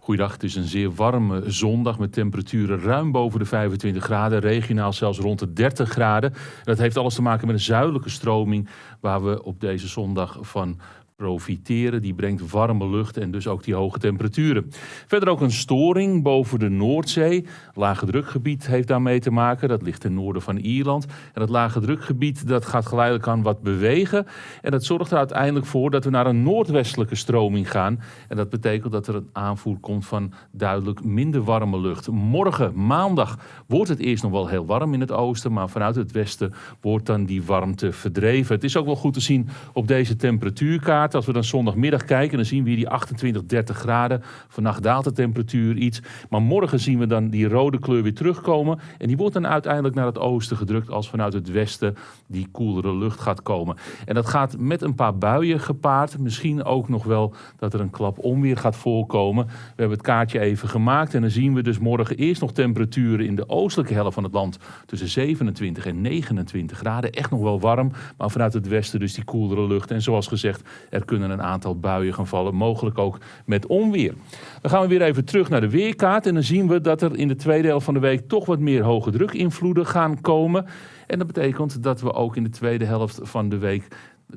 Goeiedag, het is een zeer warme zondag met temperaturen ruim boven de 25 graden, regionaal zelfs rond de 30 graden. Dat heeft alles te maken met een zuidelijke stroming waar we op deze zondag van profiteren. Die brengt warme lucht en dus ook die hoge temperaturen. Verder ook een storing boven de Noordzee. Lage drukgebied heeft daarmee te maken. Dat ligt ten noorden van Ierland. En dat lage drukgebied dat gaat geleidelijk aan wat bewegen. En dat zorgt er uiteindelijk voor dat we naar een noordwestelijke stroming gaan. En dat betekent dat er een aanvoer komt van duidelijk minder warme lucht. Morgen, maandag, wordt het eerst nog wel heel warm in het oosten. Maar vanuit het westen wordt dan die warmte verdreven. Het is ook wel goed te zien op deze temperatuurkaart. Als we dan zondagmiddag kijken, dan zien we hier die 28, 30 graden. Vannacht daalt de temperatuur iets. Maar morgen zien we dan die rode kleur weer terugkomen. En die wordt dan uiteindelijk naar het oosten gedrukt als vanuit het westen die koelere lucht gaat komen. En dat gaat met een paar buien gepaard. Misschien ook nog wel dat er een klap onweer gaat voorkomen. We hebben het kaartje even gemaakt en dan zien we dus morgen eerst nog temperaturen in de oostelijke helft van het land tussen 27 en 29 graden. Echt nog wel warm, maar vanuit het westen dus die koelere lucht. En zoals gezegd, er kunnen een aantal buien gaan vallen, mogelijk ook met onweer. Dan gaan we weer even terug naar de weerkaart en dan zien we dat er in de tweede helft van de week toch wat meer hoge drukinvloeden gaan komen. En dat betekent dat we ook in de tweede helft van de week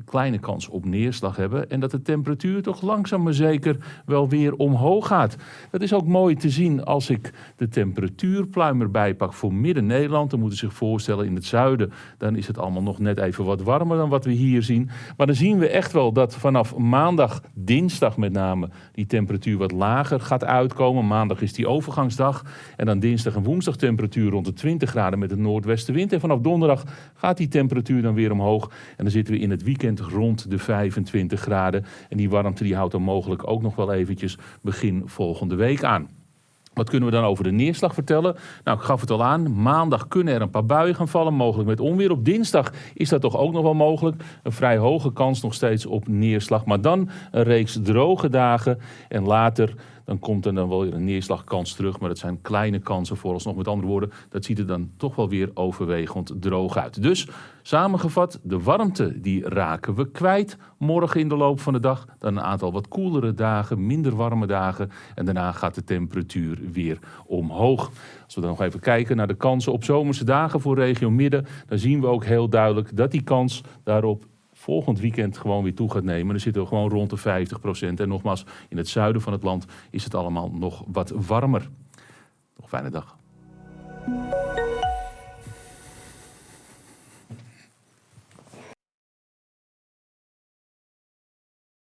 kleine kans op neerslag hebben. En dat de temperatuur toch langzaam maar zeker wel weer omhoog gaat. Dat is ook mooi te zien als ik de temperatuurpluim erbij pak voor midden-Nederland. Dan moet je zich voorstellen in het zuiden, dan is het allemaal nog net even wat warmer dan wat we hier zien. Maar dan zien we echt wel dat vanaf maandag, dinsdag met name, die temperatuur wat lager gaat uitkomen. Maandag is die overgangsdag. En dan dinsdag en woensdag temperatuur rond de 20 graden met een noordwestenwind. En vanaf donderdag gaat die temperatuur dan weer omhoog. En dan zitten we in het rond de 25 graden. En die warmte die houdt dan mogelijk ook nog wel eventjes begin volgende week aan. Wat kunnen we dan over de neerslag vertellen? Nou, ik gaf het al aan. Maandag kunnen er een paar buien gaan vallen, mogelijk met onweer. Op dinsdag is dat toch ook nog wel mogelijk. Een vrij hoge kans nog steeds op neerslag. Maar dan een reeks droge dagen. En later dan komt er dan wel weer een neerslagkans terug. Maar dat zijn kleine kansen vooralsnog. Met andere woorden, dat ziet er dan toch wel weer overwegend droog uit. Dus samengevat, de warmte die raken we kwijt morgen in de loop van de dag. Dan een aantal wat koelere dagen, minder warme dagen. En daarna gaat de temperatuur weer omhoog. Als we dan nog even kijken naar de kansen op zomerse dagen voor regio Midden, dan zien we ook heel duidelijk dat die kans daarop volgend weekend gewoon weer toe gaat nemen. Dan zitten we gewoon rond de 50 procent. En nogmaals, in het zuiden van het land is het allemaal nog wat warmer. Nog fijne dag.